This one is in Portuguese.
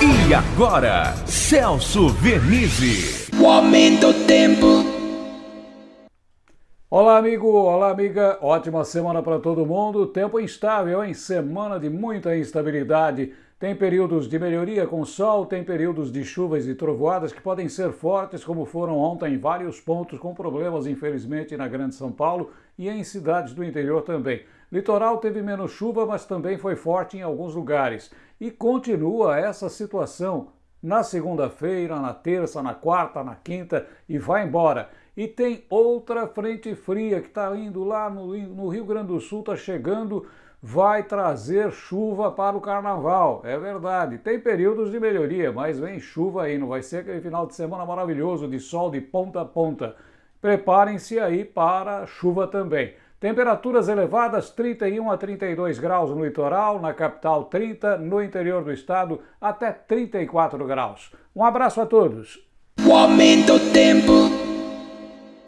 E agora, Celso Vernizzi. O aumento do tempo. Olá, amigo, olá, amiga. Ótima semana para todo mundo. Tempo instável, hein? Semana de muita instabilidade. Tem períodos de melhoria com sol, tem períodos de chuvas e trovoadas que podem ser fortes, como foram ontem em vários pontos, com problemas, infelizmente, na Grande São Paulo e em cidades do interior também. Litoral teve menos chuva, mas também foi forte em alguns lugares. E continua essa situação na segunda-feira, na terça, na quarta, na quinta e vai embora. E tem outra frente fria que está indo lá no, no Rio Grande do Sul, está chegando vai trazer chuva para o carnaval. É verdade, tem períodos de melhoria, mas vem chuva aí, não vai ser aquele final de semana maravilhoso de sol de ponta a ponta. Preparem-se aí para chuva também. Temperaturas elevadas, 31 a 32 graus no litoral, na capital 30, no interior do estado até 34 graus. Um abraço a todos. O aumento do tempo.